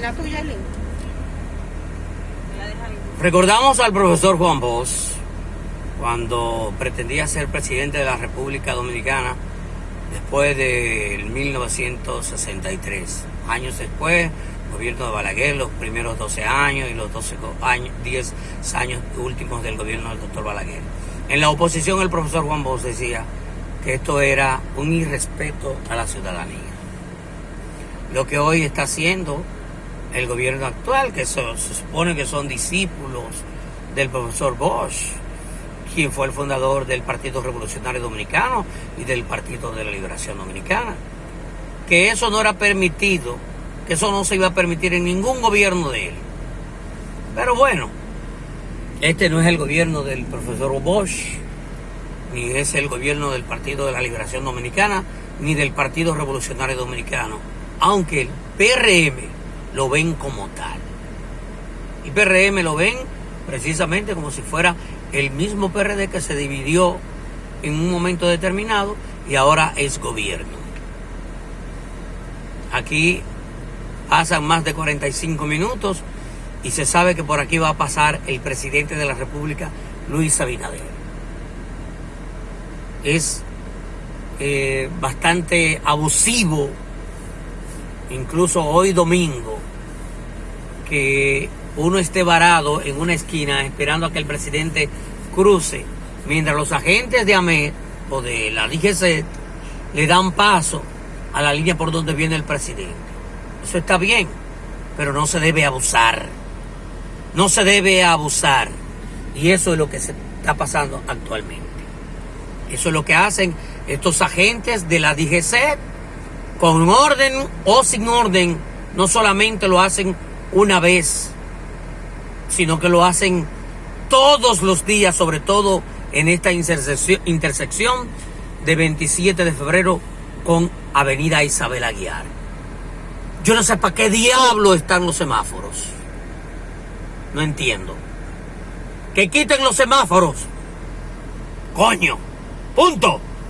La tuya. Recordamos al profesor Juan Bosch cuando pretendía ser presidente de la República Dominicana después del 1963. Años después, gobierno de Balaguer, los primeros 12 años y los 12 años, 10 años últimos del gobierno del doctor Balaguer. En la oposición el profesor Juan Bosch decía que esto era un irrespeto a la ciudadanía. Lo que hoy está haciendo el gobierno actual, que se, supone que son discípulos del profesor Bosch, quien fue el fundador del Partido Revolucionario Dominicano y del Partido de la Liberación Dominicana. Que eso no era permitido, que eso no se iba a permitir en ningún gobierno de él. Pero bueno, este no es el gobierno del profesor Bosch, ni es el gobierno del Partido de la Liberación Dominicana, ni del Partido Revolucionario Dominicano, aunque el PRM lo ven como tal. El PRM lo ven precisamente como si fuera el mismo PRD que se dividió en un momento determinado y ahora es gobierno. Aquí pasan más de 45 minutos y se sabe que por aquí va a pasar el presidente de la República, Luis Abinader. Es eh, bastante abusivo, incluso hoy domingo, que uno esté varado en una esquina esperando a que el presidente cruce, mientras los agentes de AMED o de la DGC le dan paso a la línea por donde viene el presidente. Eso está bien, pero no se debe abusar. No se debe abusar. Y eso es lo que se está pasando actualmente. Eso es lo que hacen estos agentes de la DGC con orden o sin orden. No solamente lo hacen una vez, sino que lo hacen todos los días, sobre todo en esta intersección, de 27 de febrero con Avenida Isabel Aguiar. Yo no sé para qué diablo están los semáforos. No entiendo. Que quiten los semáforos. Coño. Punto.